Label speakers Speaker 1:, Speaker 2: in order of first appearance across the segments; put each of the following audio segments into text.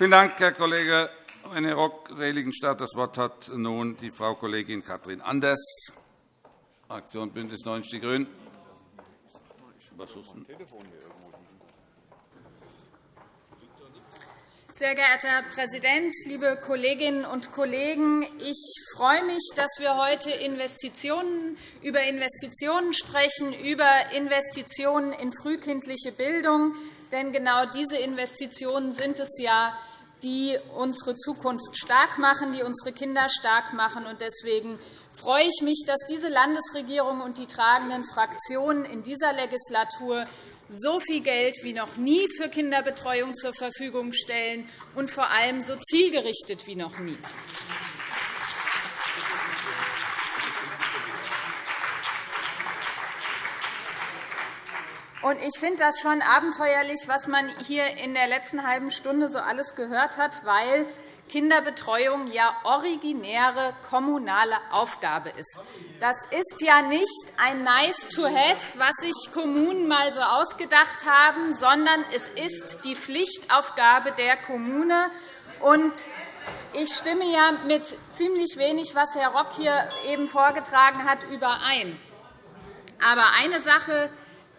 Speaker 1: Vielen Dank, Herr Kollege René Rock, Seligenstadt. Das Wort hat nun die Frau Kollegin Katrin Anders, Fraktion BÜNDNIS 90 die GRÜNEN.
Speaker 2: Sehr geehrter Herr Präsident, liebe Kolleginnen und Kollegen! Ich freue mich, dass wir heute Investitionen, über Investitionen sprechen, über Investitionen in frühkindliche Bildung. Denn genau diese Investitionen sind es ja, die unsere Zukunft stark machen, die unsere Kinder stark machen. Deswegen freue ich mich, dass diese Landesregierung und die tragenden Fraktionen in dieser Legislatur so viel Geld wie noch nie für Kinderbetreuung zur Verfügung stellen und vor allem so zielgerichtet wie noch nie. Ich finde das schon abenteuerlich, was man hier in der letzten halben Stunde so alles gehört hat, weil Kinderbetreuung ja originäre kommunale Aufgabe ist. Das ist ja nicht ein nice to have, was sich Kommunen mal so ausgedacht haben, sondern es ist die Pflichtaufgabe der Kommune. Ich stimme ja mit ziemlich wenig, was Herr Rock hier eben vorgetragen hat, überein. Aber eine Sache,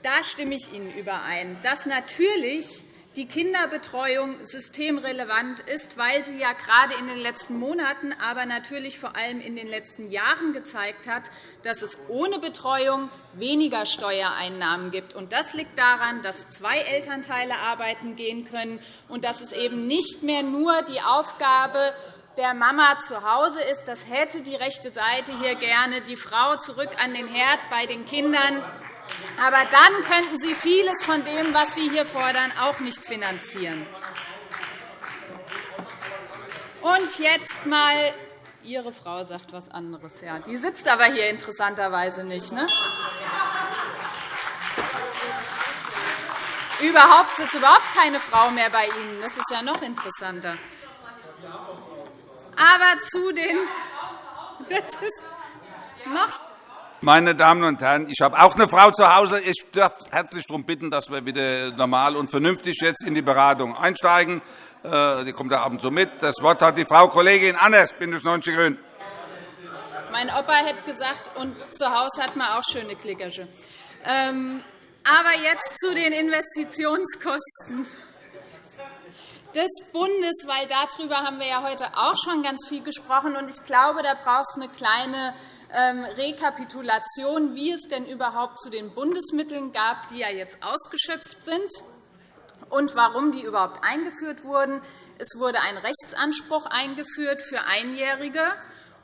Speaker 2: da stimme ich Ihnen überein, dass natürlich die Kinderbetreuung systemrelevant ist, weil sie ja gerade in den letzten Monaten, aber natürlich vor allem in den letzten Jahren gezeigt hat, dass es ohne Betreuung weniger Steuereinnahmen gibt. Das liegt daran, dass zwei Elternteile arbeiten gehen können und dass es eben nicht mehr nur die Aufgabe der Mama zu Hause ist. Das hätte die rechte Seite hier gerne, die Frau zurück an den Herd bei den Kindern. Aber dann könnten Sie vieles von dem, was Sie hier fordern, auch nicht finanzieren. Und jetzt einmal Ihre Frau sagt etwas anderes. Ja, die sitzt aber hier interessanterweise nicht. Ne? Überhaupt sitzt überhaupt keine Frau mehr bei Ihnen. Das ist ja noch interessanter. Aber zu den das ist noch
Speaker 1: meine Damen und Herren, ich habe auch eine Frau zu Hause. Ich darf herzlich darum bitten, dass wir wieder normal und vernünftig jetzt in die Beratung einsteigen. Äh, die kommt der Abend so mit. Das Wort hat die Frau Kollegin Anders, BÜNDNIS 90 die GRÜNEN.
Speaker 2: Mein Opa hätte gesagt, und zu Hause hat man auch schöne Klickersche. Ähm, aber jetzt zu den Investitionskosten des Bundes, weil darüber haben wir ja heute auch schon ganz viel gesprochen. Ich glaube, da braucht es eine kleine Rekapitulation, wie es denn überhaupt zu den Bundesmitteln gab, die ja jetzt ausgeschöpft sind und warum die überhaupt eingeführt wurden. Es wurde ein Rechtsanspruch eingeführt für Einjährige.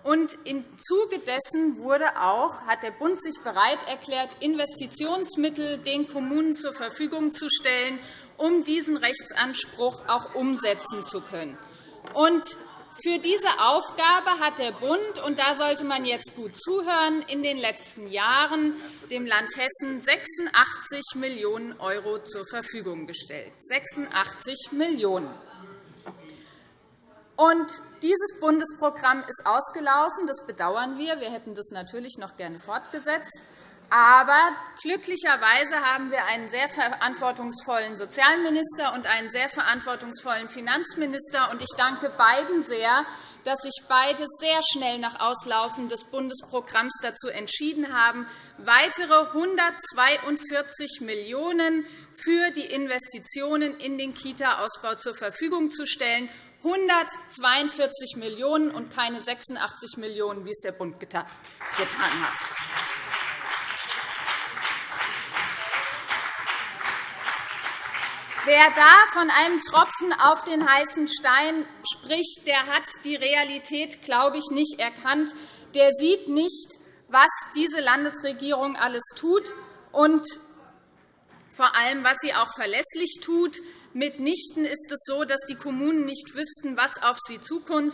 Speaker 2: Und Im Zuge dessen wurde auch, hat der Bund sich bereit erklärt, Investitionsmittel den Kommunen zur Verfügung zu stellen, um diesen Rechtsanspruch auch umsetzen zu können. Und für diese Aufgabe hat der Bund, und da sollte man jetzt gut zuhören, in den letzten Jahren dem Land Hessen 86 Millionen € zur Verfügung gestellt. 86 Millionen und dieses Bundesprogramm ist ausgelaufen. Das bedauern wir. Wir hätten das natürlich noch gerne fortgesetzt. Aber glücklicherweise haben wir einen sehr verantwortungsvollen Sozialminister und einen sehr verantwortungsvollen Finanzminister. Ich danke beiden sehr, dass sich beide sehr schnell nach Auslaufen des Bundesprogramms dazu entschieden haben, weitere 142 Millionen € für die Investitionen in den Kita-Ausbau zur Verfügung zu stellen. 142 Millionen € und keine 86 Millionen €, wie es der Bund getan hat. Wer da von einem Tropfen auf den heißen Stein spricht, der hat die Realität, glaube ich, nicht erkannt. Der sieht nicht, was diese Landesregierung alles tut und vor allem, was sie auch verlässlich tut. Mitnichten ist es so, dass die Kommunen nicht wüssten, was auf sie zukommt.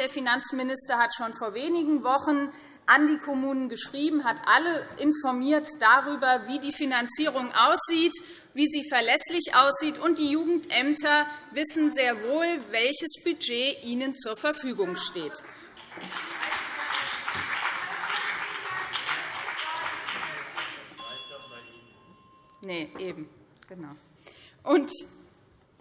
Speaker 2: Der Finanzminister hat schon vor wenigen Wochen an die Kommunen geschrieben, hat alle informiert darüber, wie die Finanzierung aussieht, wie sie verlässlich aussieht. Und die Jugendämter wissen sehr wohl, welches Budget ihnen zur Verfügung steht. Nee, eben. Genau. Und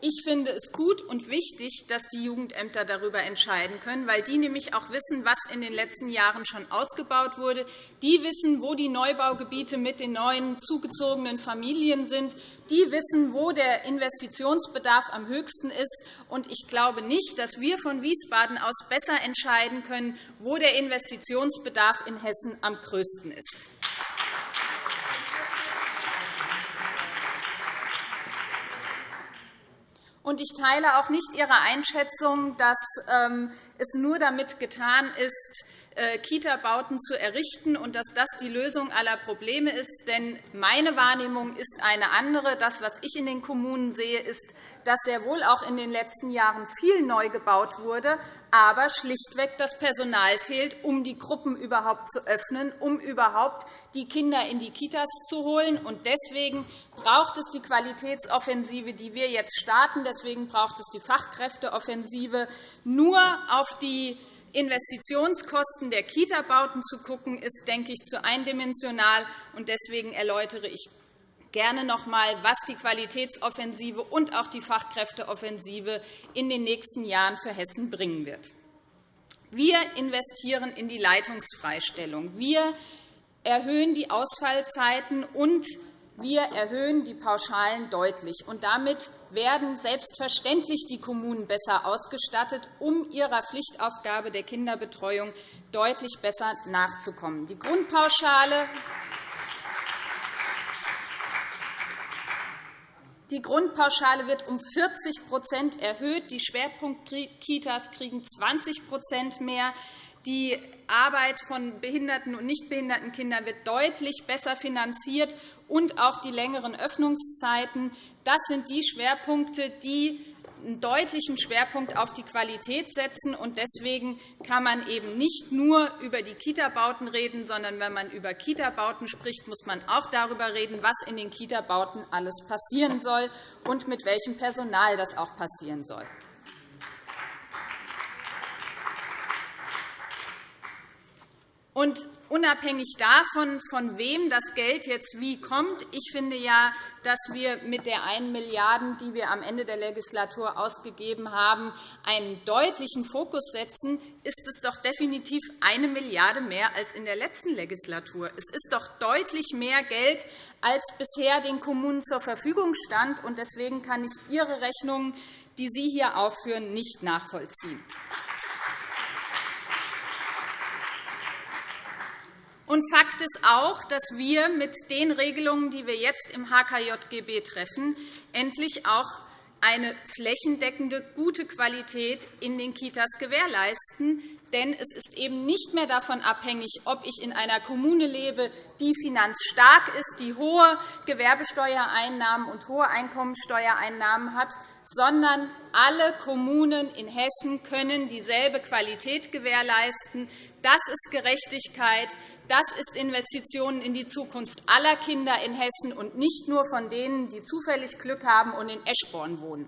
Speaker 2: Ich finde es gut und wichtig, dass die Jugendämter darüber entscheiden können, weil die nämlich auch wissen, was in den letzten Jahren schon ausgebaut wurde. Die wissen, wo die Neubaugebiete mit den neuen zugezogenen Familien sind. Die wissen, wo der Investitionsbedarf am höchsten ist. Und ich glaube nicht, dass wir von Wiesbaden aus besser entscheiden können, wo der Investitionsbedarf in Hessen am größten ist. Und ich teile auch nicht Ihre Einschätzung, dass ähm, es nur damit getan ist, Kita-Bauten zu errichten und dass das die Lösung aller Probleme ist. Denn meine Wahrnehmung ist eine andere. Das, was ich in den Kommunen sehe, ist, dass sehr wohl auch in den letzten Jahren viel neu gebaut wurde, aber schlichtweg das Personal fehlt, um die Gruppen überhaupt zu öffnen, um überhaupt die Kinder in die Kitas zu holen. Deswegen braucht es die Qualitätsoffensive, die wir jetzt starten. Deswegen braucht es die Fachkräfteoffensive. Nur auf die Investitionskosten der Kita-Bauten zu schauen, ist, denke ich, zu eindimensional. Deswegen erläutere ich gerne noch einmal, was die Qualitätsoffensive und auch die Fachkräfteoffensive in den nächsten Jahren für Hessen bringen wird. Wir investieren in die Leitungsfreistellung. Wir erhöhen die Ausfallzeiten und wir erhöhen die Pauschalen deutlich. Und damit werden selbstverständlich die Kommunen besser ausgestattet, um ihrer Pflichtaufgabe der Kinderbetreuung deutlich besser nachzukommen. Die Grundpauschale Die Grundpauschale wird um 40% erhöht. Die Schwerpunktkitas kriegen 20% mehr. Die Arbeit von behinderten und nicht behinderten Kindern wird deutlich besser finanziert, und auch die längeren Öffnungszeiten. Das sind die Schwerpunkte, die einen deutlichen Schwerpunkt auf die Qualität setzen. Deswegen kann man eben nicht nur über die Kita-Bauten reden, sondern wenn man über Kita-Bauten spricht, muss man auch darüber reden, was in den Kita-Bauten alles passieren soll und mit welchem Personal das auch passieren soll. Und unabhängig davon, von wem das Geld jetzt wie kommt, ich finde ja, dass wir mit der 1 Milliarde, die wir am Ende der Legislatur ausgegeben haben, einen deutlichen Fokus setzen, ist es doch definitiv eine Milliarde mehr als in der letzten Legislatur. Es ist doch deutlich mehr Geld, als bisher den Kommunen zur Verfügung stand. Deswegen kann ich Ihre Rechnungen, die Sie hier aufführen, nicht nachvollziehen. Und Fakt ist auch, dass wir mit den Regelungen, die wir jetzt im HKJGB treffen, endlich auch eine flächendeckende, gute Qualität in den Kitas gewährleisten. Denn es ist eben nicht mehr davon abhängig, ob ich in einer Kommune lebe, die finanzstark ist, die hohe Gewerbesteuereinnahmen und hohe Einkommensteuereinnahmen hat, sondern alle Kommunen in Hessen können dieselbe Qualität gewährleisten. Das ist Gerechtigkeit. Das ist Investitionen in die Zukunft aller Kinder in Hessen und nicht nur von denen, die zufällig Glück haben und in Eschborn wohnen.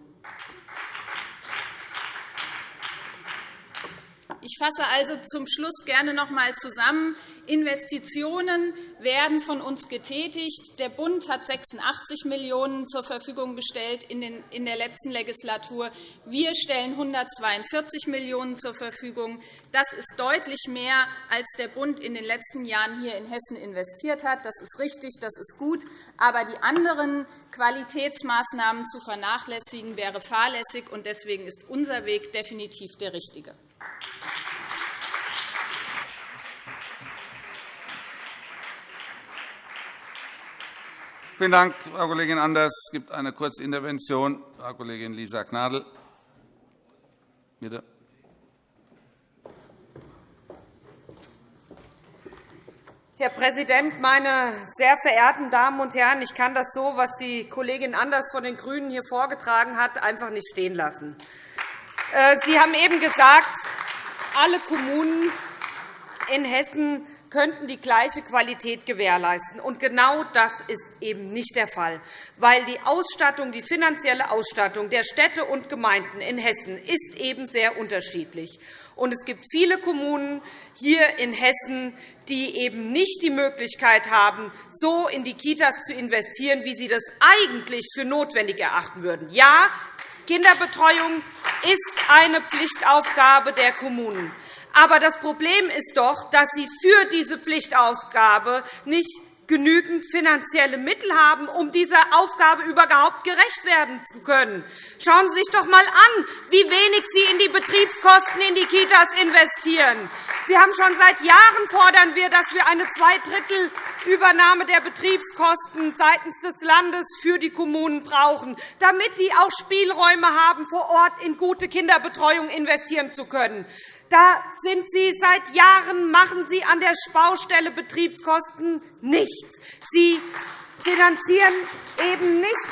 Speaker 2: Ich fasse also zum Schluss gerne noch einmal zusammen. Investitionen werden von uns getätigt. Der Bund hat 86 Millionen € zur Verfügung gestellt in der letzten Legislatur. Wir stellen 142 Millionen € zur Verfügung. Das ist deutlich mehr, als der Bund in den letzten Jahren hier in Hessen investiert hat. Das ist richtig, das ist gut. Aber die anderen Qualitätsmaßnahmen zu vernachlässigen, wäre fahrlässig. Deswegen ist unser Weg definitiv der richtige.
Speaker 1: Vielen Dank, Frau Kollegin Anders. Es gibt eine kurze Intervention. Frau Kollegin Lisa Gnadl. Bitte.
Speaker 3: Herr Präsident, meine sehr verehrten Damen und Herren! Ich kann das so, was die Kollegin Anders von den GRÜNEN hier vorgetragen hat, einfach nicht stehen lassen. Äh, Sie haben eben gesagt, alle Kommunen in Hessen könnten die gleiche Qualität gewährleisten. Und genau das ist eben nicht der Fall, weil die Ausstattung, die finanzielle Ausstattung der Städte und Gemeinden in Hessen ist eben sehr unterschiedlich. Und es gibt viele Kommunen hier in Hessen, die eben nicht die Möglichkeit haben, so in die Kitas zu investieren, wie sie das eigentlich für notwendig erachten würden. Ja, Kinderbetreuung ist eine Pflichtaufgabe der Kommunen. Aber das Problem ist doch, dass Sie für diese Pflichtaufgabe nicht genügend finanzielle Mittel haben, um dieser Aufgabe überhaupt gerecht werden zu können. Schauen Sie sich doch einmal an, wie wenig Sie in die Betriebskosten in die Kitas investieren. Wir haben schon seit Jahren fordern wir, dass wir eine Zweidrittelübernahme der Betriebskosten seitens des Landes für die Kommunen brauchen, damit die auch Spielräume haben, vor Ort in gute Kinderbetreuung investieren zu können. Da sind Sie seit Jahren machen Sie an der Baustelle Betriebskosten nichts. Sie finanzieren eben nicht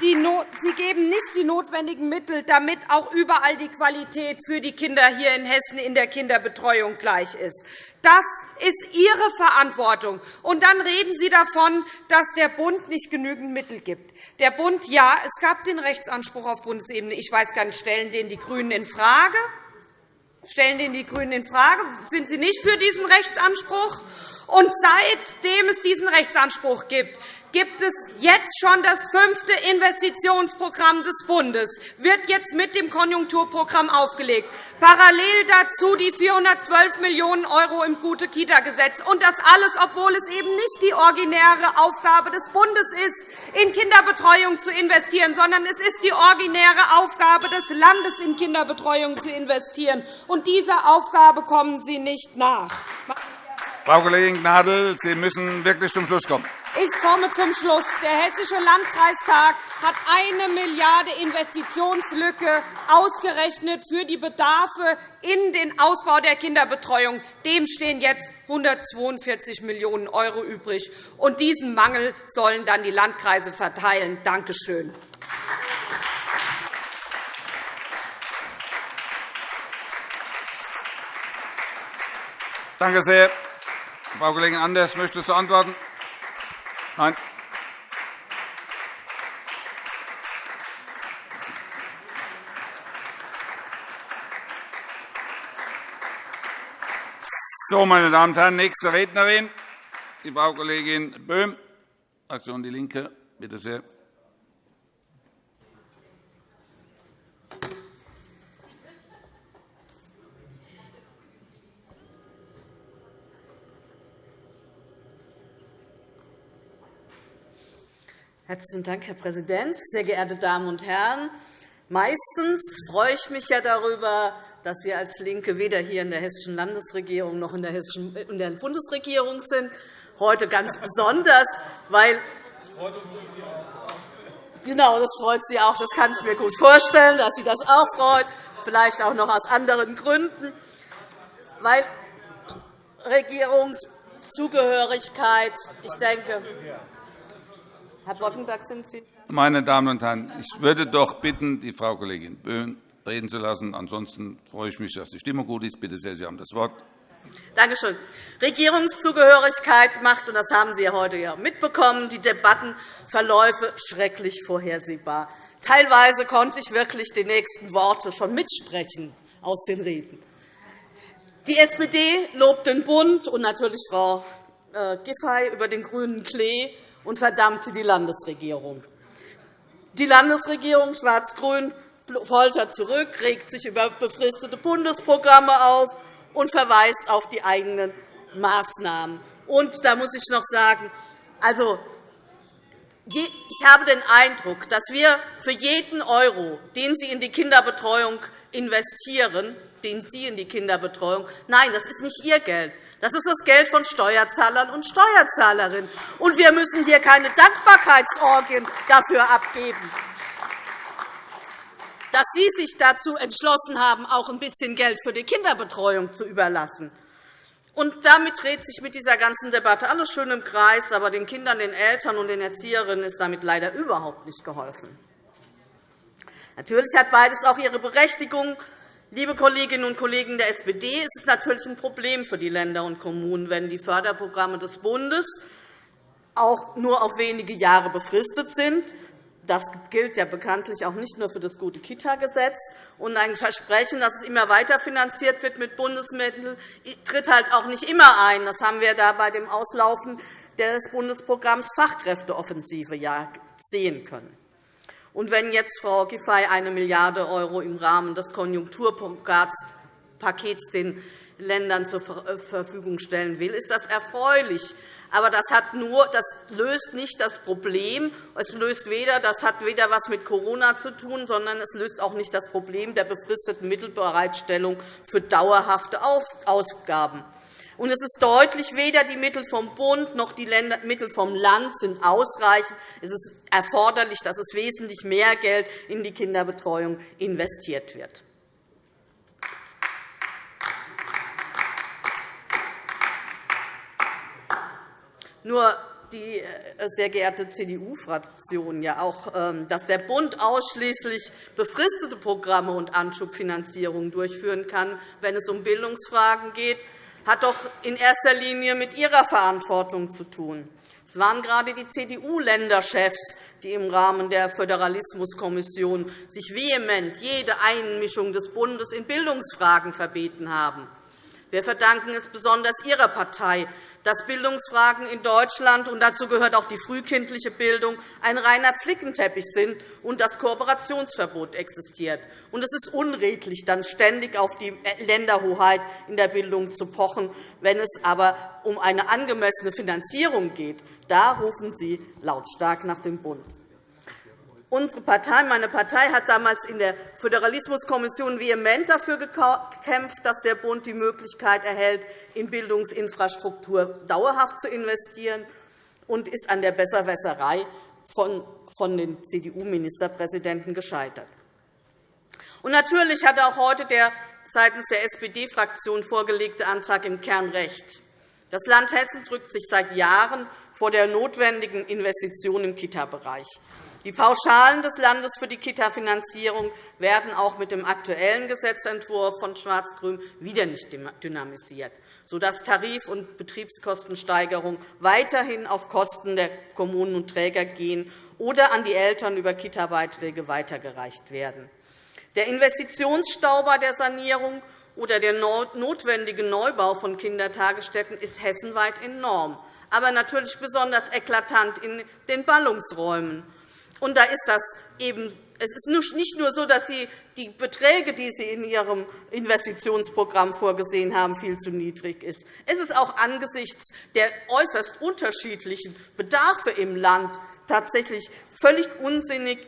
Speaker 3: Sie geben nicht die notwendigen Mittel, damit auch überall die Qualität für die Kinder hier in Hessen in der Kinderbetreuung gleich ist. Das ist Ihre Verantwortung. Und dann reden Sie davon, dass der Bund nicht genügend Mittel gibt. Der Bund, ja, es gab den Rechtsanspruch auf Bundesebene. Ich weiß gar nicht, stellen den die GRÜNEN in Frage? Stellen den die GRÜNEN in Frage? Sind Sie nicht für diesen Rechtsanspruch? Und seitdem es diesen Rechtsanspruch gibt, gibt es jetzt schon das fünfte Investitionsprogramm des Bundes, wird jetzt mit dem Konjunkturprogramm aufgelegt. Parallel dazu die 412 Millionen € im Gute-Kita-Gesetz. Und das alles, obwohl es eben nicht die originäre Aufgabe des Bundes ist, in Kinderbetreuung zu investieren, sondern es ist die originäre Aufgabe des Landes, in Kinderbetreuung zu investieren. Und dieser Aufgabe kommen Sie nicht nach.
Speaker 1: Frau Kollegin Gnadl, Sie müssen wirklich zum Schluss kommen.
Speaker 3: Ich komme zum Schluss. Der Hessische Landkreistag hat eine Milliarde Investitionslücke ausgerechnet für die Bedarfe in den Ausbau der Kinderbetreuung. Dem stehen jetzt 142 Millionen € übrig. Und diesen Mangel sollen dann die Landkreise verteilen. Danke schön.
Speaker 1: Danke sehr. Frau Kollegin Anders, möchtest du antworten? Nein. So, meine Damen und Herren, nächste Rednerin, die Frau Kollegin Böhm, Fraktion DIE LINKE. Bitte sehr.
Speaker 4: Herzlichen Dank, Herr Präsident. Sehr geehrte Damen und Herren! Meistens freue ich mich ja darüber, dass wir als LINKE weder hier in der Hessischen Landesregierung noch in der, Hessischen, in der Bundesregierung sind. Heute ganz besonders, weil Genau, das freut Sie auch. Das kann ich mir gut vorstellen, dass Sie das auch freut, vielleicht auch noch aus anderen Gründen, weil Regierungszugehörigkeit, ich denke, Herr Boddenberg, sind Sie.
Speaker 1: Meine Damen und Herren, ich würde doch bitten, die Frau Kollegin Böhm reden zu lassen. Ansonsten freue ich mich, dass die Stimmung gut ist. Bitte sehr, Sie haben das Wort.
Speaker 4: Danke schön. Regierungszugehörigkeit macht, und das haben Sie ja heute ja mitbekommen, die Debattenverläufe schrecklich vorhersehbar. Teilweise konnte ich wirklich die nächsten Worte schon mitsprechen aus den Reden. Die SPD lobt den Bund und natürlich Frau äh, Giffey über den grünen Klee und verdammte die Landesregierung. Die Landesregierung schwarz-grün poltert zurück, regt sich über befristete Bundesprogramme auf und verweist auf die eigenen Maßnahmen. Und da muss ich noch sagen, also, ich habe den Eindruck, dass wir für jeden Euro, den Sie in die Kinderbetreuung investieren, den Sie in die Kinderbetreuung, nein, das ist nicht Ihr Geld, das ist das Geld von Steuerzahlern und Steuerzahlerinnen. Und wir müssen hier keine Dankbarkeitsorgien dafür abgeben, dass Sie sich dazu entschlossen haben, auch ein bisschen Geld für die Kinderbetreuung zu überlassen. Und damit dreht sich mit dieser ganzen Debatte alles schön im Kreis. Aber den Kindern, den Eltern und den Erzieherinnen ist damit leider überhaupt nicht geholfen. Natürlich hat beides auch ihre Berechtigung. Liebe Kolleginnen und Kollegen der SPD, es ist natürlich ein Problem für die Länder und Kommunen, wenn die Förderprogramme des Bundes auch nur auf wenige Jahre befristet sind. Das gilt ja bekanntlich auch nicht nur für das gute Kita-Gesetz. Und ein Versprechen, dass es immer weiter finanziert wird mit Bundesmitteln, tritt halt auch nicht immer ein. Das haben wir da bei dem Auslaufen des Bundesprogramms Fachkräfteoffensive ja sehen können. Und wenn jetzt Frau Giffey eine Milliarde € im Rahmen des Konjunkturpakets den Ländern zur Verfügung stellen will, ist das erfreulich. Aber das, hat nur, das löst nicht das Problem. Es löst weder, das hat weder etwas mit Corona zu tun, sondern es löst auch nicht das Problem der befristeten Mittelbereitstellung für dauerhafte Ausgaben. Und es ist deutlich, weder die Mittel vom Bund noch die Mittel vom Land sind ausreichend. Es ist erforderlich, dass es wesentlich mehr Geld in die Kinderbetreuung investiert wird. Nur die äh, sehr geehrte CDU-Fraktion ja auch, ähm, dass der Bund ausschließlich befristete Programme und Anschubfinanzierungen durchführen kann, wenn es um Bildungsfragen geht, hat doch in erster Linie mit Ihrer Verantwortung zu tun. Es waren gerade die CDU-Länderchefs, die im Rahmen der Föderalismuskommission sich vehement jede Einmischung des Bundes in Bildungsfragen verbeten haben. Wir verdanken es besonders Ihrer Partei, dass Bildungsfragen in Deutschland, und dazu gehört auch die frühkindliche Bildung, ein reiner Flickenteppich sind und das Kooperationsverbot existiert. Und es ist unredlich, dann ständig auf die Länderhoheit in der Bildung zu pochen. Wenn es aber um eine angemessene Finanzierung geht, da rufen Sie lautstark nach dem Bund. Unsere Partei, meine Partei hat damals in der Föderalismuskommission vehement dafür gekämpft, dass der Bund die Möglichkeit erhält, in Bildungsinfrastruktur dauerhaft zu investieren, und ist an der Besserwässerei von den CDU-Ministerpräsidenten gescheitert. Natürlich hat auch heute der seitens der SPD-Fraktion vorgelegte Antrag im Kern recht. Das Land Hessen drückt sich seit Jahren vor der notwendigen Investition im Kita-Bereich. Die Pauschalen des Landes für die Kita-Finanzierung werden auch mit dem aktuellen Gesetzentwurf von Schwarz-Grün wieder nicht dynamisiert, sodass Tarif- und Betriebskostensteigerungen weiterhin auf Kosten der Kommunen und Träger gehen oder an die Eltern über Kita-Beiträge weitergereicht werden. Der Investitionsstau bei der Sanierung oder der notwendige Neubau von Kindertagesstätten ist hessenweit enorm, aber natürlich besonders eklatant in den Ballungsräumen. Und da ist das eben es ist nicht nur so, dass Sie die Beträge, die Sie in Ihrem Investitionsprogramm vorgesehen haben, viel zu niedrig sind. Es ist auch angesichts der äußerst unterschiedlichen Bedarfe im Land tatsächlich völlig unsinnig,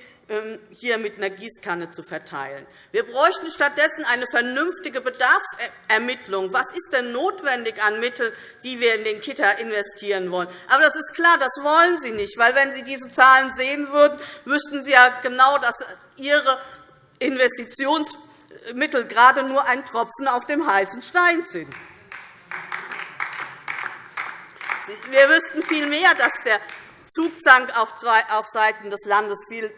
Speaker 4: hier mit einer Gießkanne zu verteilen. Wir bräuchten stattdessen eine vernünftige Bedarfsermittlung. Was ist denn notwendig an Mitteln, die wir in den Kita investieren wollen? Aber das ist klar, das wollen Sie nicht. Weil, wenn Sie diese Zahlen sehen würden, wüssten Sie ja genau, dass Ihre Investitionsmittel gerade nur ein Tropfen auf dem heißen Stein sind. Wir wüssten vielmehr, dass der Zugzang auf Seiten des Landes viel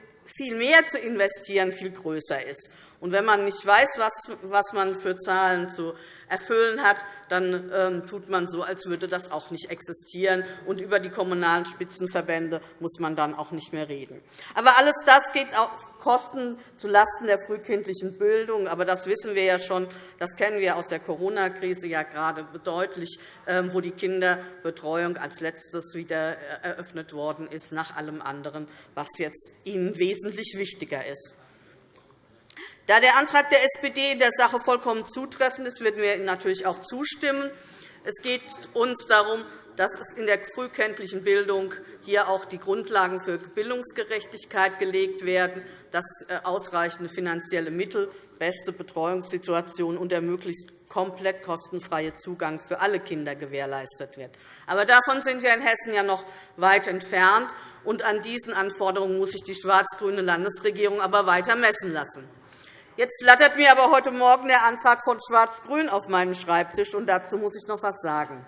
Speaker 4: viel mehr zu investieren viel größer ist. Und wenn man nicht weiß, was man für Zahlen zu erfüllen hat, dann ähm, tut man so, als würde das auch nicht existieren. Und über die kommunalen Spitzenverbände muss man dann auch nicht mehr reden. Aber alles das geht auf Kosten zulasten der frühkindlichen Bildung. Aber das wissen wir ja schon. Das kennen wir aus der Corona-Krise ja gerade deutlich, ähm, wo die Kinderbetreuung als Letztes wieder äh, eröffnet worden ist, nach allem anderen, was jetzt Ihnen wesentlich wichtiger ist. Da der Antrag der SPD in der Sache vollkommen zutreffend ist, werden wir natürlich auch zustimmen. Es geht uns darum, dass es in der frühkindlichen Bildung hier auch die Grundlagen für Bildungsgerechtigkeit gelegt werden, dass äh, ausreichende finanzielle Mittel, beste Betreuungssituation und der möglichst komplett kostenfreie Zugang für alle Kinder gewährleistet wird. Aber davon sind wir in Hessen ja noch weit entfernt. Und an diesen Anforderungen muss sich die schwarz-grüne Landesregierung aber weiter messen lassen. Jetzt flattert mir aber heute Morgen der Antrag von Schwarz-Grün auf meinen Schreibtisch, und dazu muss ich noch etwas sagen.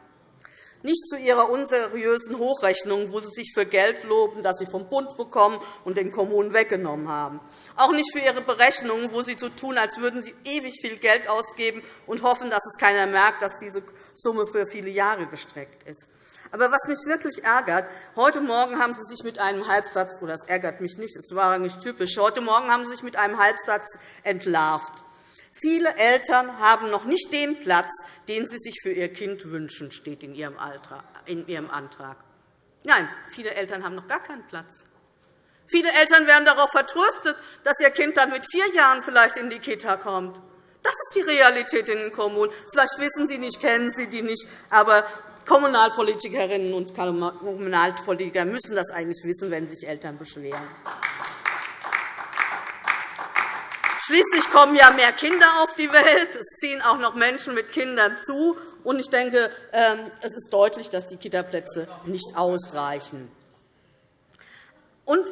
Speaker 4: Nicht zu Ihrer unseriösen Hochrechnung, wo Sie sich für Geld loben, das Sie vom Bund bekommen und den Kommunen weggenommen haben. Auch nicht für Ihre Berechnungen, wo Sie so tun, als würden Sie ewig viel Geld ausgeben und hoffen, dass es keiner merkt, dass diese Summe für viele Jahre gestreckt ist. Aber was mich wirklich ärgert, heute Morgen haben Sie sich mit einem Halbsatz, oder das ärgert mich nicht, es war nicht typisch, heute Morgen haben Sie sich mit einem Halbsatz entlarvt. Viele Eltern haben noch nicht den Platz, den sie sich für ihr Kind wünschen, steht in Ihrem Antrag. Nein, viele Eltern haben noch gar keinen Platz. Viele Eltern werden darauf vertröstet, dass ihr Kind dann mit vier Jahren vielleicht in die Kita kommt. Das ist die Realität in den Kommunen. Vielleicht wissen Sie nicht, kennen Sie die nicht, aber Kommunalpolitikerinnen und Kommunalpolitiker müssen das eigentlich wissen, wenn sich Eltern beschweren. Schließlich kommen ja mehr Kinder auf die Welt. Es ziehen auch noch Menschen mit Kindern zu. Und ich denke, ähm, es ist deutlich, dass die Kitaplätze nicht ausreichen. Und,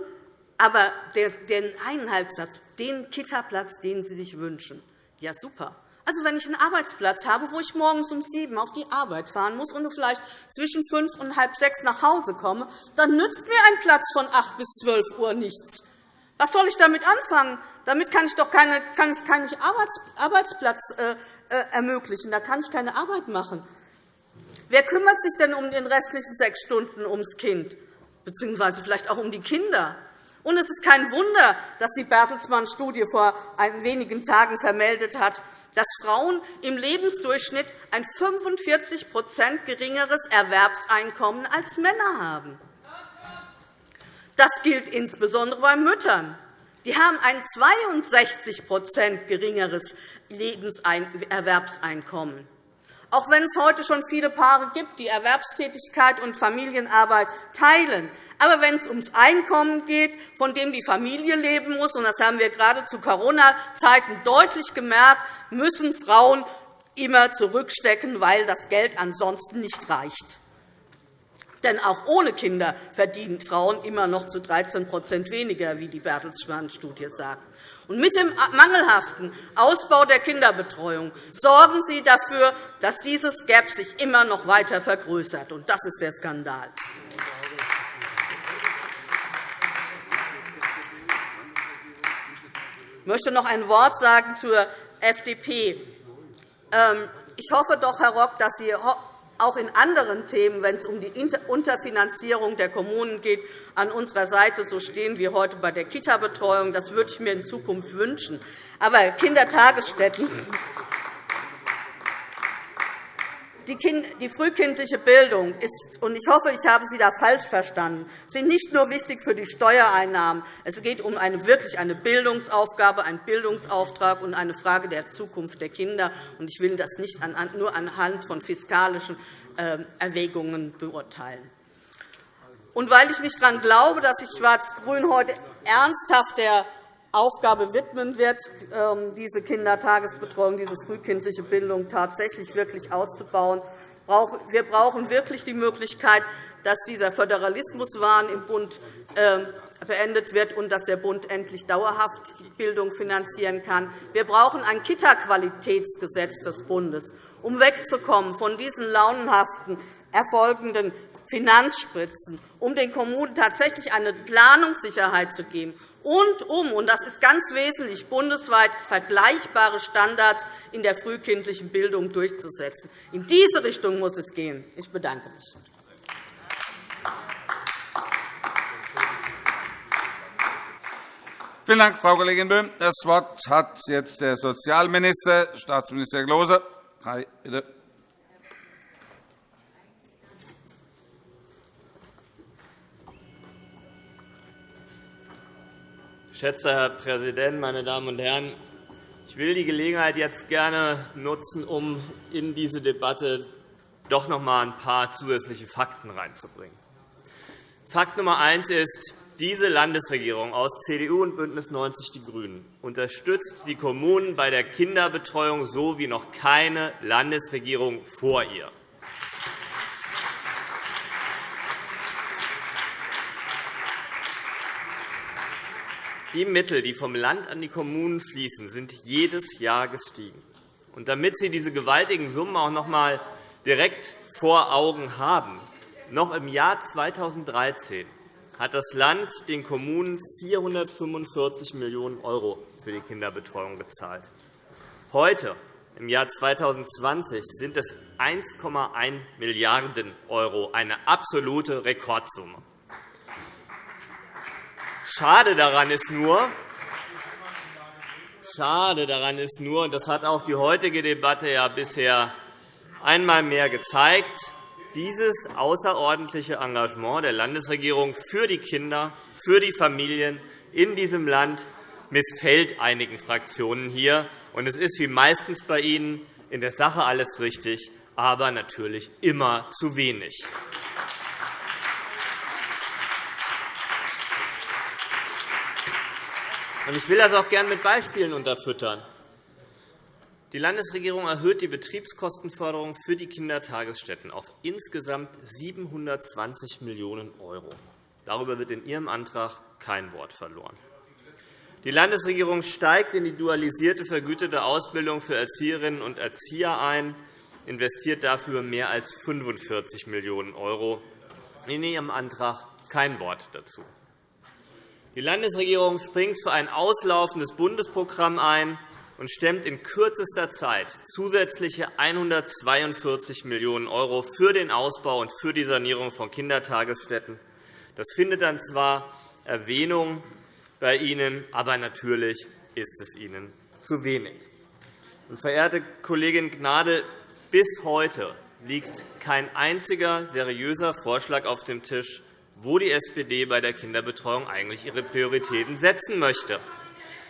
Speaker 4: aber den einen Halbsatz, den Kitaplatz, den Sie sich wünschen, ja, super. Also, wenn ich einen Arbeitsplatz habe, wo ich morgens um sieben auf die Arbeit fahren muss und vielleicht zwischen fünf und halb sechs nach Hause komme, dann nützt mir ein Platz von acht bis zwölf Uhr nichts. Was soll ich damit anfangen? Damit kann ich doch keinen keine Arbeitsplatz äh, äh, ermöglichen. Da kann ich keine Arbeit machen. Wer kümmert sich denn um den restlichen sechs Stunden ums Kind, bzw. vielleicht auch um die Kinder? Und es ist kein Wunder, dass die Bertelsmann-Studie vor wenigen Tagen vermeldet hat, dass Frauen im Lebensdurchschnitt ein 45% geringeres Erwerbseinkommen als Männer haben. Das gilt insbesondere bei Müttern. Die haben ein 62% geringeres Lebenserwerbseinkommen. Auch wenn es heute schon viele Paare gibt, die Erwerbstätigkeit und Familienarbeit teilen, aber wenn es ums Einkommen geht, von dem die Familie leben muss, und das haben wir gerade zu Corona-Zeiten deutlich gemerkt, müssen Frauen immer zurückstecken, weil das Geld ansonsten nicht reicht. Denn auch ohne Kinder verdienen Frauen immer noch zu 13% weniger, wie die Bertelsmann-Studie sagt. Und mit dem mangelhaften Ausbau der Kinderbetreuung sorgen Sie dafür, dass dieses Gap sich immer noch weiter vergrößert. Und das ist der Skandal. Ich möchte noch ein Wort sagen zur FDP. Ähm, ich hoffe doch, Herr Rock, dass Sie auch in anderen Themen, wenn es um die Unterfinanzierung der Kommunen geht, an unserer Seite so stehen wie heute bei der Kita-Betreuung. Das würde ich mir in Zukunft wünschen. Aber Kindertagesstätten die frühkindliche Bildung ist, und ich hoffe, ich habe Sie da falsch verstanden, sind nicht nur wichtig für die Steuereinnahmen. Es geht um eine wirklich eine Bildungsaufgabe, einen Bildungsauftrag und eine Frage der Zukunft der Kinder. Ich will das nicht nur anhand von fiskalischen ähm, Erwägungen beurteilen. Und weil ich nicht daran glaube, dass sich Schwarz-Grün heute ernsthaft der Aufgabe widmen wird, ähm, diese Kindertagesbetreuung, diese frühkindliche Bildung tatsächlich wirklich auszubauen. Wir brauchen wirklich die Möglichkeit, dass dieser Föderalismuswahn im Bund ähm, beendet wird und dass der Bund endlich dauerhaft Bildung finanzieren kann. Wir brauchen ein Kita-Qualitätsgesetz des Bundes, um wegzukommen von diesen launenhaften erfolgenden Finanzspritzen, um den Kommunen tatsächlich eine Planungssicherheit zu geben und um, und das ist ganz wesentlich, bundesweit vergleichbare Standards in der frühkindlichen Bildung durchzusetzen. In diese Richtung muss es gehen. Ich bedanke mich.
Speaker 1: Vielen Dank, Frau Kollegin Böhm. Das Wort hat jetzt der Sozialminister, Staatsminister Klose. Bitte.
Speaker 5: Geschätzter Herr Präsident, meine Damen und Herren! Ich will die Gelegenheit jetzt gerne nutzen, um in diese Debatte doch noch einmal ein paar zusätzliche Fakten reinzubringen. Fakt Nummer eins ist, diese Landesregierung aus CDU und BÜNDNIS 90 die GRÜNEN unterstützt die Kommunen bei der Kinderbetreuung so wie noch keine Landesregierung vor ihr. Die Mittel, die vom Land an die Kommunen fließen, sind jedes Jahr gestiegen. Und damit Sie diese gewaltigen Summen auch noch einmal direkt vor Augen haben, noch im Jahr 2013 hat das Land den Kommunen 445 Millionen € für die Kinderbetreuung gezahlt. Heute, im Jahr 2020, sind es 1,1 Milliarden €, eine absolute Rekordsumme. Schade daran ist nur, Schade daran ist nur, und das hat auch die heutige Debatte ja bisher einmal mehr gezeigt, dieses außerordentliche Engagement der Landesregierung für die Kinder für die Familien in diesem Land missfällt einigen Fraktionen hier. es ist wie meistens bei Ihnen in der Sache alles richtig, aber natürlich immer zu wenig. Ich will das auch gerne mit Beispielen unterfüttern. Die Landesregierung erhöht die Betriebskostenförderung für die Kindertagesstätten auf insgesamt 720 Millionen €. Darüber wird in Ihrem Antrag kein Wort verloren. Die Landesregierung steigt in die dualisierte vergütete Ausbildung für Erzieherinnen und Erzieher ein, investiert dafür mehr als 45 Millionen €. In Ihrem Antrag kein Wort dazu. Die Landesregierung springt für ein auslaufendes Bundesprogramm ein, und stemmt in kürzester Zeit zusätzliche 142 Millionen € für den Ausbau und für die Sanierung von Kindertagesstätten. Das findet dann zwar Erwähnung bei Ihnen, aber natürlich ist es Ihnen zu wenig. verehrte Kollegin Gnadl, bis heute liegt kein einziger seriöser Vorschlag auf dem Tisch, wo die SPD bei der Kinderbetreuung eigentlich ihre Prioritäten setzen möchte.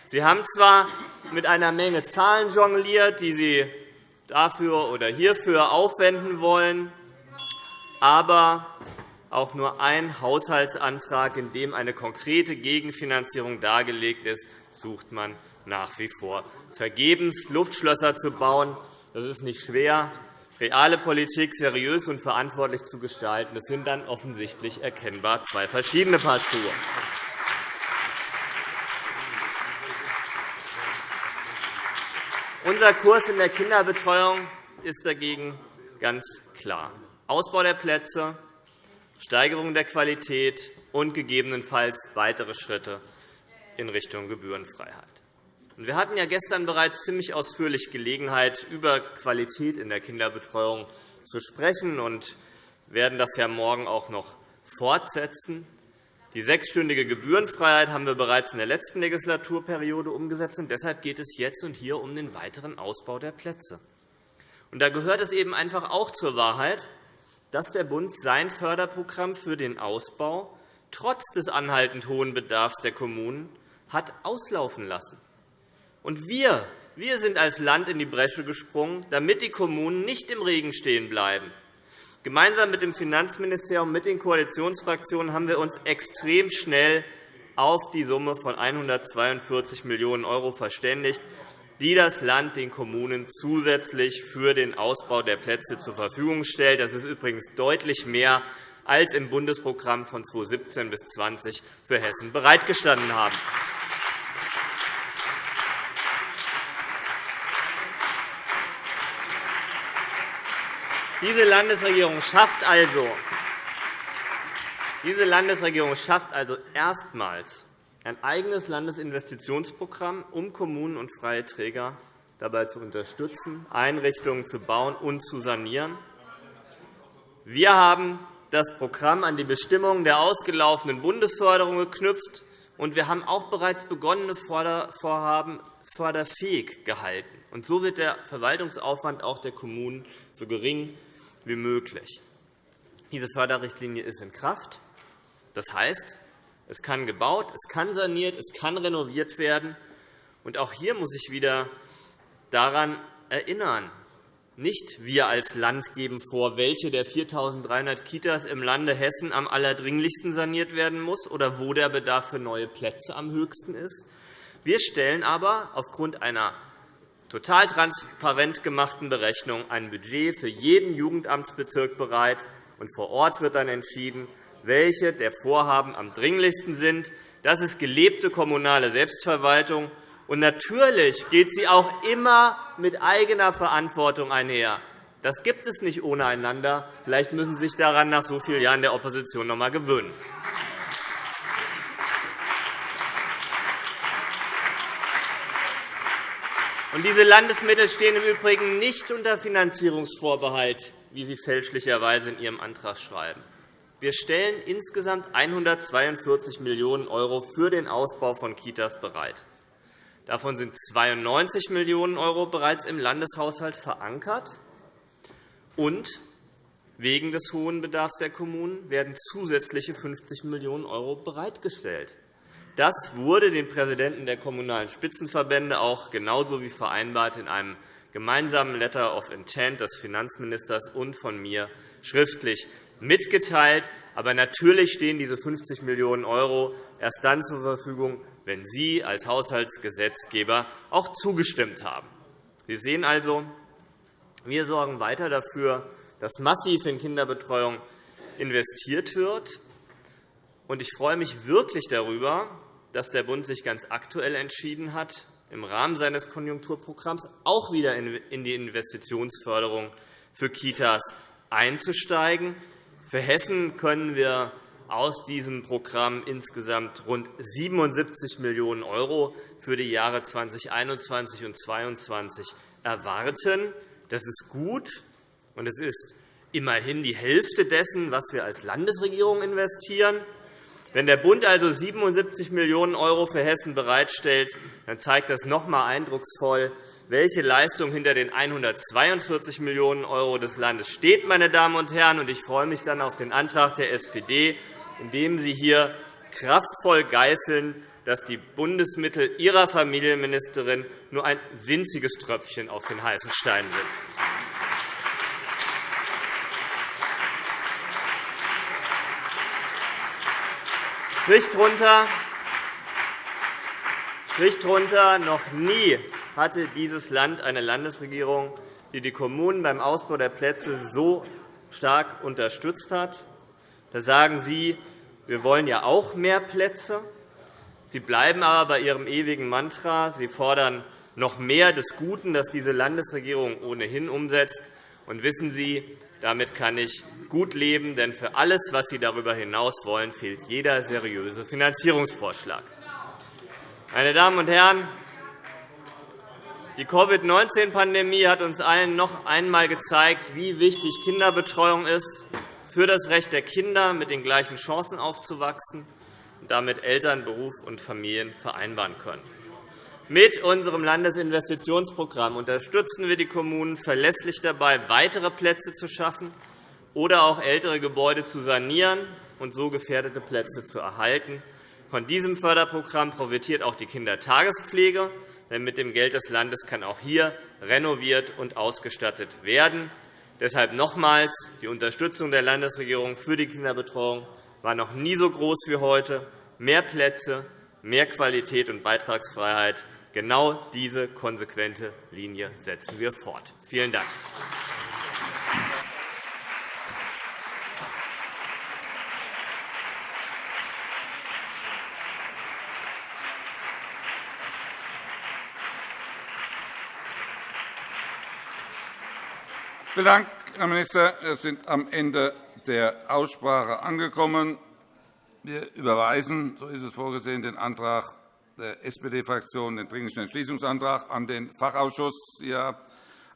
Speaker 5: Sie haben zwar mit einer Menge Zahlen jongliert, die Sie dafür oder hierfür aufwenden wollen, aber auch nur ein Haushaltsantrag, in dem eine konkrete Gegenfinanzierung dargelegt ist, sucht man nach wie vor vergebens. Luftschlösser zu bauen, das ist nicht schwer. Reale Politik seriös und verantwortlich zu gestalten, das sind dann offensichtlich erkennbar zwei verschiedene Paar Schuhe. Unser Kurs in der Kinderbetreuung ist dagegen ganz klar. Ausbau der Plätze, Steigerung der Qualität und gegebenenfalls weitere Schritte in Richtung Gebührenfreiheit. Wir hatten ja gestern bereits ziemlich ausführlich Gelegenheit, über Qualität in der Kinderbetreuung zu sprechen und werden das ja morgen auch noch fortsetzen. Die sechsstündige Gebührenfreiheit haben wir bereits in der letzten Legislaturperiode umgesetzt. und Deshalb geht es jetzt und hier um den weiteren Ausbau der Plätze. Und da gehört es eben einfach auch zur Wahrheit, dass der Bund sein Förderprogramm für den Ausbau trotz des anhaltend hohen Bedarfs der Kommunen hat auslaufen lassen. Und wir, wir sind als Land in die Bresche gesprungen, damit die Kommunen nicht im Regen stehen bleiben, Gemeinsam mit dem Finanzministerium und mit den Koalitionsfraktionen haben wir uns extrem schnell auf die Summe von 142 Millionen € verständigt, die das Land den Kommunen zusätzlich für den Ausbau der Plätze zur Verfügung stellt. Das ist übrigens deutlich mehr, als im Bundesprogramm von 2017 bis 2020 für Hessen bereitgestanden haben. Diese Landesregierung schafft also, diese Landesregierung schafft also erstmals ein eigenes Landesinvestitionsprogramm, um Kommunen und freie Träger dabei zu unterstützen, Einrichtungen zu bauen und zu sanieren. Wir haben das Programm an die Bestimmungen der ausgelaufenen Bundesförderung geknüpft, und wir haben auch bereits begonnene Vorhaben förderfähig gehalten. So wird der Verwaltungsaufwand auch der Kommunen so gering wie möglich. Diese Förderrichtlinie ist in Kraft. Das heißt, es kann gebaut, es kann saniert, es kann renoviert werden. Und auch hier muss ich wieder daran erinnern, nicht wir als Land geben vor, welche der 4.300 Kitas im Lande Hessen am allerdringlichsten saniert werden muss oder wo der Bedarf für neue Plätze am höchsten ist. Wir stellen aber aufgrund einer total transparent gemachten Berechnung ein Budget für jeden Jugendamtsbezirk bereit, und vor Ort wird dann entschieden, welche der Vorhaben am dringlichsten sind. Das ist gelebte kommunale Selbstverwaltung. Und natürlich geht sie auch immer mit eigener Verantwortung einher. Das gibt es nicht ohne einander. Vielleicht müssen Sie sich daran nach so vielen Jahren der Opposition noch einmal gewöhnen. Diese Landesmittel stehen im Übrigen nicht unter Finanzierungsvorbehalt, wie Sie fälschlicherweise in Ihrem Antrag schreiben. Wir stellen insgesamt 142 Millionen € für den Ausbau von Kitas bereit. Davon sind 92 Millionen € bereits im Landeshaushalt verankert. Und Wegen des hohen Bedarfs der Kommunen werden zusätzliche 50 Millionen € bereitgestellt. Das wurde den Präsidenten der Kommunalen Spitzenverbände auch genauso wie vereinbart in einem gemeinsamen Letter of Intent des Finanzministers und von mir schriftlich mitgeteilt. Aber natürlich stehen diese 50 Millionen € erst dann zur Verfügung, wenn Sie als Haushaltsgesetzgeber auch zugestimmt haben. Sie sehen also, wir sorgen weiter dafür, dass massiv in Kinderbetreuung investiert wird. Ich freue mich wirklich darüber, dass der Bund sich ganz aktuell entschieden hat, im Rahmen seines Konjunkturprogramms auch wieder in die Investitionsförderung für Kitas einzusteigen. Für Hessen können wir aus diesem Programm insgesamt rund 77 Millionen € für die Jahre 2021 und 2022 erwarten. Das ist gut, und es ist immerhin die Hälfte dessen, was wir als Landesregierung investieren. Wenn der Bund also 77 Millionen € für Hessen bereitstellt, dann zeigt das noch einmal eindrucksvoll, welche Leistung hinter den 142 Millionen € des Landes steht. Meine Damen und Herren. Ich freue mich dann auf den Antrag der SPD, in dem Sie hier kraftvoll geißeln, dass die Bundesmittel Ihrer Familienministerin nur ein winziges Tröpfchen auf den heißen Stein sind. Strich drunter, Strich drunter, noch nie hatte dieses Land eine Landesregierung, die die Kommunen beim Ausbau der Plätze so stark unterstützt hat. Da sagen Sie, wir wollen ja auch mehr Plätze. Sie bleiben aber bei Ihrem ewigen Mantra. Sie fordern noch mehr des Guten, das diese Landesregierung ohnehin umsetzt. Und wissen Sie, damit kann ich gut leben, denn für alles, was Sie darüber hinaus wollen, fehlt jeder seriöse Finanzierungsvorschlag. Meine Damen und Herren, die Covid-19-Pandemie hat uns allen noch einmal gezeigt, wie wichtig Kinderbetreuung ist für das Recht der Kinder, mit den gleichen Chancen aufzuwachsen und damit Eltern, Beruf und Familien vereinbaren können. Mit unserem Landesinvestitionsprogramm unterstützen wir die Kommunen verlässlich dabei, weitere Plätze zu schaffen oder auch ältere Gebäude zu sanieren und so gefährdete Plätze zu erhalten. Von diesem Förderprogramm profitiert auch die Kindertagespflege, denn mit dem Geld des Landes kann auch hier renoviert und ausgestattet werden. Deshalb nochmals. Die Unterstützung der Landesregierung für die Kinderbetreuung war noch nie so groß wie heute. Mehr Plätze, mehr Qualität und Beitragsfreiheit Genau diese konsequente Linie setzen wir fort. Vielen Dank.
Speaker 1: Vielen Dank, Herr Minister. Wir sind am Ende der Aussprache angekommen. Wir überweisen, so ist es vorgesehen, den Antrag der SPD-Fraktion den Dringlichen Entschließungsantrag an den Fachausschuss. Ja,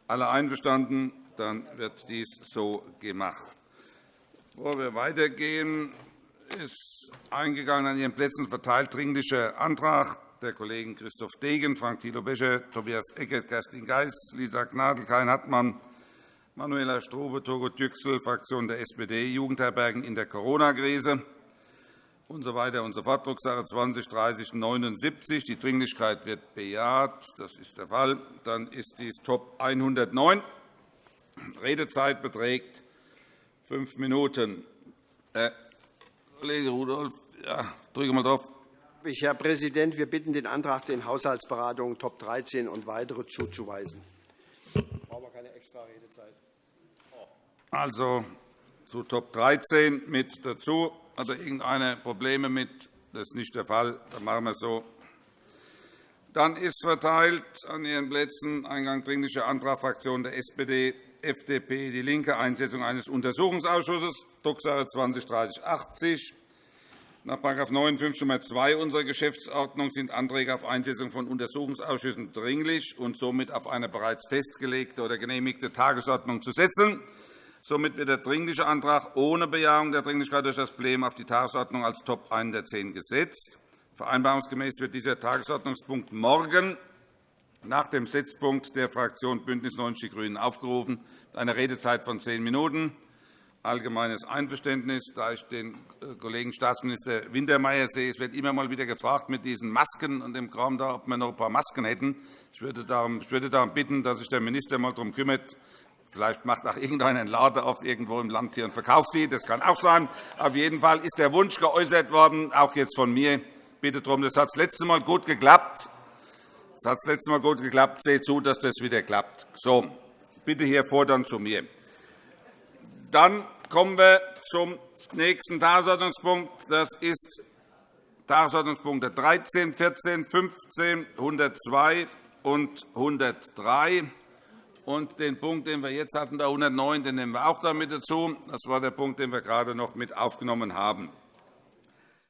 Speaker 1: alle einverstanden? Dann wird dies so gemacht. Bevor wir weitergehen, ist eingegangen an Ihren Plätzen verteilt Dringlicher Antrag der Kollegen Christoph Degen, Frank Thilo Becher, Tobias Eckert, Kerstin Geis, Lisa Gnadl, Karin Hartmann, Manuela Strube, Togo Düchsel, Fraktion der SPD, Jugendherbergen in der Corona-Krise und so weiter und so fort. Drucksache 20 30 79. Die Dringlichkeit wird bejaht. Das ist der Fall. Dann ist dies Top 109. Redezeit beträgt fünf Minuten. Herr Kollege Rudolph, ja, drücke mal drauf.
Speaker 6: Herr Präsident, wir bitten den Antrag, den Haushaltsberatungen Top 13 und weitere zuzuweisen. Brauchen wir keine extra Redezeit.
Speaker 1: Also zu Top 13 mit dazu. Hat irgendeine Probleme mit? Das ist nicht der Fall. Dann machen wir es so. Dann ist verteilt an Ihren Plätzen Eingang Dringlicher Antrag Fraktion der SPD, FDP, DIE LINKE, Einsetzung eines Untersuchungsausschusses, Drucksache 20-3080. Nach § 59 Nr. 2 unserer Geschäftsordnung sind Anträge auf Einsetzung von Untersuchungsausschüssen dringlich und somit auf eine bereits festgelegte oder genehmigte Tagesordnung zu setzen. Somit wird der Dringliche Antrag ohne Bejahung der Dringlichkeit durch das Plenum auf die Tagesordnung als Top 110 gesetzt. Vereinbarungsgemäß wird dieser Tagesordnungspunkt morgen nach dem Setzpunkt der Fraktion BÜNDNIS 90 die GRÜNEN aufgerufen, eine Redezeit von zehn Minuten. allgemeines Einverständnis, da ich den äh, Kollegen Staatsminister Wintermeyer sehe. Es wird immer mal wieder gefragt mit diesen Masken und dem Kram da, ob wir noch ein paar Masken hätten. Ich würde darum, bitten, dass sich der Minister mal darum kümmert. Vielleicht macht auch irgendeiner einen Laden auf irgendwo im Land hier und verkauft die. Das kann auch sein. Auf jeden Fall ist der Wunsch geäußert worden, auch jetzt von mir. Bitte darum, das hat das letzte Mal gut geklappt. Das hat das letzte Mal gut geklappt. Seht zu, dass das wieder klappt. So, bitte hier fordern zu mir. Dann kommen wir zum nächsten Tagesordnungspunkt. Das ist Tagesordnungspunkte 13, 14, 15, 102 und 103. Und den Punkt, den wir jetzt hatten, der 109, den nehmen wir auch damit dazu. Das war der Punkt, den wir gerade noch mit aufgenommen haben.